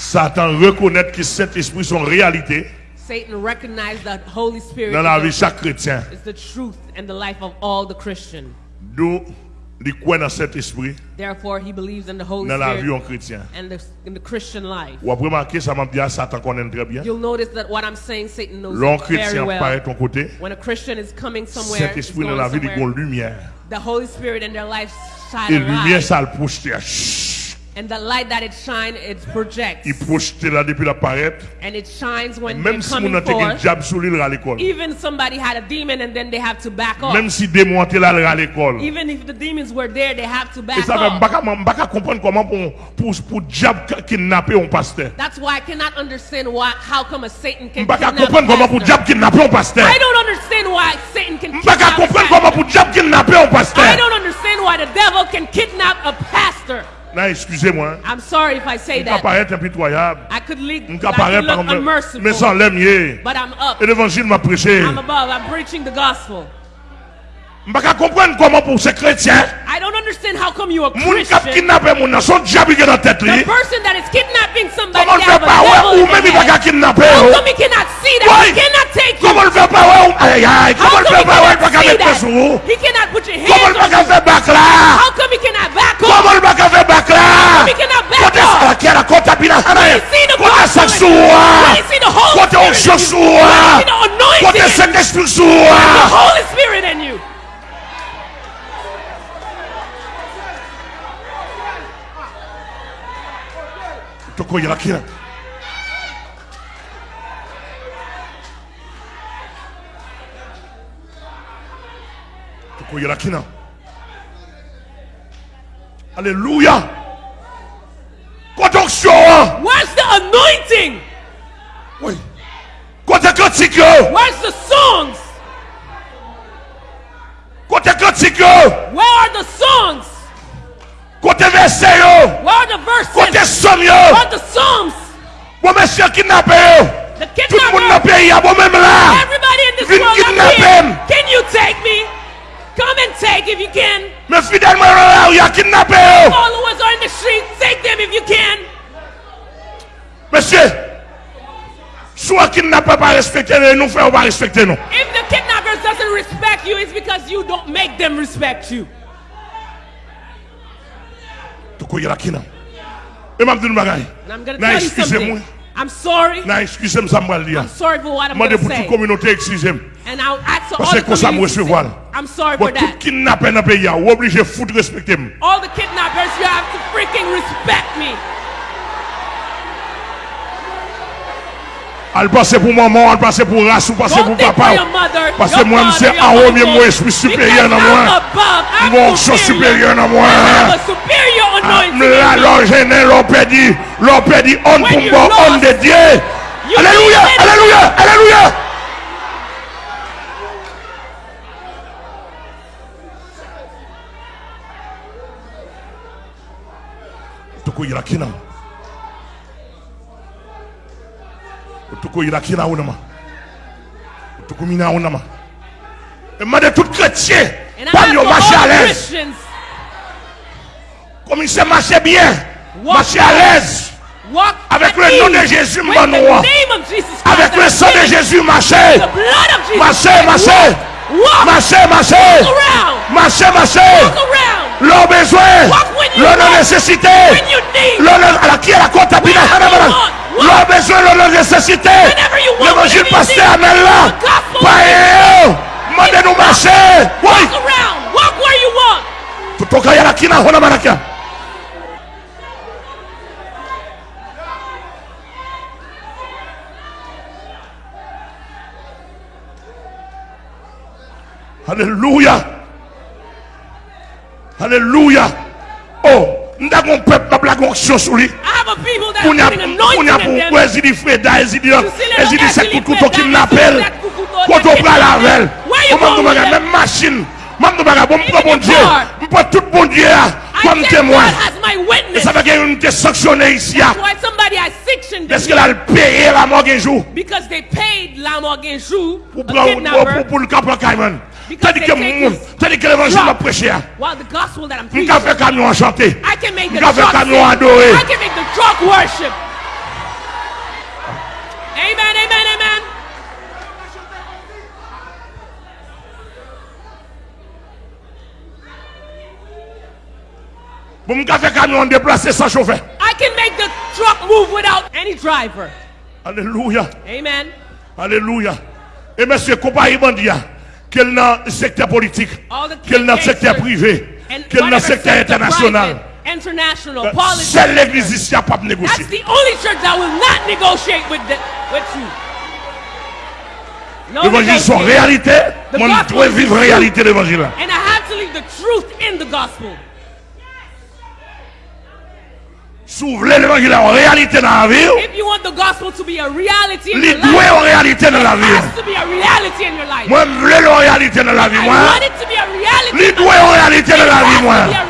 Satan reconnaît que cet esprit son réalité Satan recognized that Holy Spirit dans la vie chaque chrétien. is the truth and the life of all the Christian. D'où il croit dans cet esprit Therefore, he believes in the Holy dans la vie en Spirit chrétien. and the, in the Christian life. Ou après remarquer ça m'a dit à Satan connaît très bien. You'll notice that what I'm saying, Satan knows L'homme very chrétien well. paraît ton côté. When a Christian is coming somewhere, Cet esprit dans going la vie il somewhere, a une lumière. the Holy Spirit in their life shine Et lumière light. ça le projette. And the light that it shines, it projects. Il projette là depuis l'apparaître. And it shines when Même si mon coming un forth. diable sur l'île à l'école. Even somebody had a demon and then they have to back off. Même si démon était là à l'école. Even if the demons were there, they have to Et back ça fait off. m'baka m'baka comprendre comment pour pour pour diable kidnapper un pasteur. That's why I cannot understand why, how come a Satan can kidnap comprendre a comment pour pastor. diable kidnapper un pasteur. I don't understand why Satan can a comprendre comment pastor. pour diable kidnapper un I don't understand why the devil can kidnap a pastor. Non, excusez-moi. I'm sorry if I say that. impitoyable. I could, lead, could look unmerciful, mais sans but I'm up. Et l'évangile m'a prêché. I'm above. I'm preaching the gospel. Comment pour ces chrétiens, I don't understand how come you a moun kap Christian. kidnapper nan son diable qui est dans tête The person that is kidnapping somebody Comment le fait a pas ouais ou même il va kidnapper How oh. come he cannot see that? He cannot take you. Comment le fait pas ouais ou aïe aïe. Comment le come fait he pas ouais il cannot va mettre sur vous. He cannot put your Comment hands le on fait pas you. faire bac là. How come Toko yala kina. Toko yala kina. Alléluia. Côté onction. Where's the anointing? Cantique. Where's the songs? Where are the songs? Côté verset. Where are the verses? Côté somme yo. are the psalms? Bon monsieur kidnappé. The Tout le monde dans le pays bon même là. Everybody in this Vin world kidnap up here. Can you take me? Come and take if you can. Mais fidèlement là, il a kidnappé. Followers are in the street. Take them if you can. Monsieur, soit kidnappé pas respecter nous, faisons pas respecter nous. If the kidnappers doesn't respect you, it's because you don't make them respect you. koye la kinan. E mabdi nou bagay. Na eskuse mwen. I'm sorry. Na eskuse m sa mwal diya. I'm sorry for what I'm going to say. Mande pou tout kominote eskuse m. And I'll ask for all the community to say. I'm sorry for that. Tout kidnapper nan peyi ya, ou oblige fout respecte m. All the kidnappers, you have to freaking respect me. Al pase pou maman, al pase pou ras, al pase pou papa. Pase mwen mse a ou mwen mwen espri superior nan mwen. Mwen mwen mse superior nan mwen. L'allongé, l'opédie, l'opédie, on pour moi, on de Dieu. Alléluia, alléluia, alléluia. tukuyira kina tukuyira kina unama. Tukumina unama. Et de tout chrétien pas yo marcher à l'aise. Commencez à marcher bien. Marchez à l'aise. Avec le nom de Jésus, mon roi. Avec le sang de Jésus, marchez. Marchez, marchez. Marchez, marchez. Marchez, marchez. L'eau besoin. L'eau nécessité. L'eau qui est la compte L'eau besoin, l'eau nécessité. L'évangile pasteur, amène-la. Paillez-vous. Mandez-nous marcher. Oui. Walk around. Walk where you want. Alléluia. Alléluia. Oh, nous avons un peuple qui a action sur lui. Nous avons un Ezidi Freda, Ezidi Ezidi Sekoutou qui m'appelle. Quand on prend la velle, on même machine. Même nous avons un bon Dieu. Je tout bon Dieu comme témoin. Et ça veut dire qu'on est sanctionné ici. Parce que là, payé la mort un jour. Because they paid la un. Pour le cap en Cayman. Tandis que mon- tandis que l'évangile m'a prêché. the gospel that I'm Nous preaching, avons fait camion chanter. I can make the Nous truck adorer. I can make the truck worship. Amen, amen, amen. Pour me faire déplacer sans chauffeur. I can make the truck move without any driver. Alléluia. Amen. Alléluia. Et monsieur, compagnie bandia, qu'elle dans le secteur politique, qu'elle dans le secteur privé, qu'elle dans le secteur international. Euh. Seule l'église ici n'a pas négocié. That's the only church that will not negotiate with, the, with you. No L'évangile sont réalité. Moi, je dois is vivre réalité de l'évangile. And I have to leave the truth in the gospel. Souvle l'Evangile en réalité dans la vie. Li dwe en réalité dans la vie. Mwen vle l'en réalité dans la vie. Li dwe en réalité dans la vie.